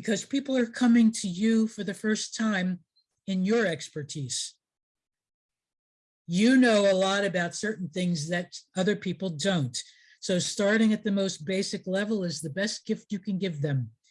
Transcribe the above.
because people are coming to you for the first time in your expertise. You know a lot about certain things that other people don't. So starting at the most basic level is the best gift you can give them.